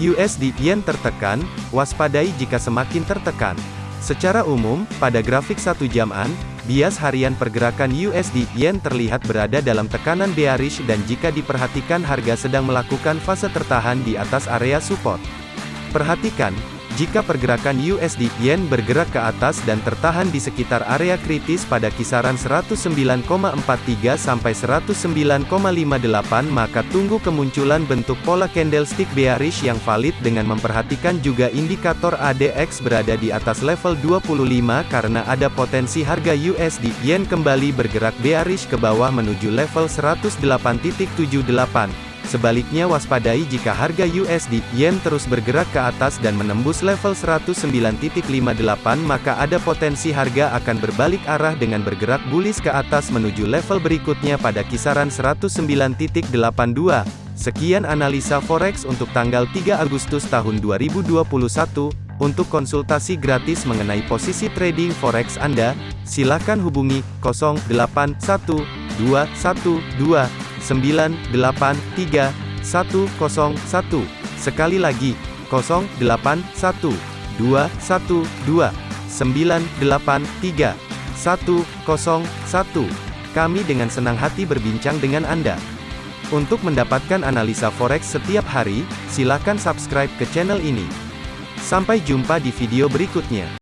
USD Yen tertekan, waspadai jika semakin tertekan. Secara umum, pada grafik satu jaman, bias harian pergerakan USD Yen terlihat berada dalam tekanan bearish dan jika diperhatikan harga sedang melakukan fase tertahan di atas area support. Perhatikan, jika pergerakan USD Yen bergerak ke atas dan tertahan di sekitar area kritis pada kisaran 109,43 sampai 109,58 maka tunggu kemunculan bentuk pola candlestick bearish yang valid dengan memperhatikan juga indikator ADX berada di atas level 25 karena ada potensi harga USD Yen kembali bergerak bearish ke bawah menuju level 108.78. Sebaliknya waspadai jika harga USD Yen terus bergerak ke atas dan menembus level 109.58 maka ada potensi harga akan berbalik arah dengan bergerak bullish ke atas menuju level berikutnya pada kisaran 109.82. Sekian analisa forex untuk tanggal 3 Agustus tahun 2021. Untuk konsultasi gratis mengenai posisi trading forex Anda, silakan hubungi 081212 983 101. Sekali lagi, 081 212 983 101. Kami dengan senang hati berbincang dengan Anda. Untuk mendapatkan analisa forex setiap hari, silakan subscribe ke channel ini. Sampai jumpa di video berikutnya.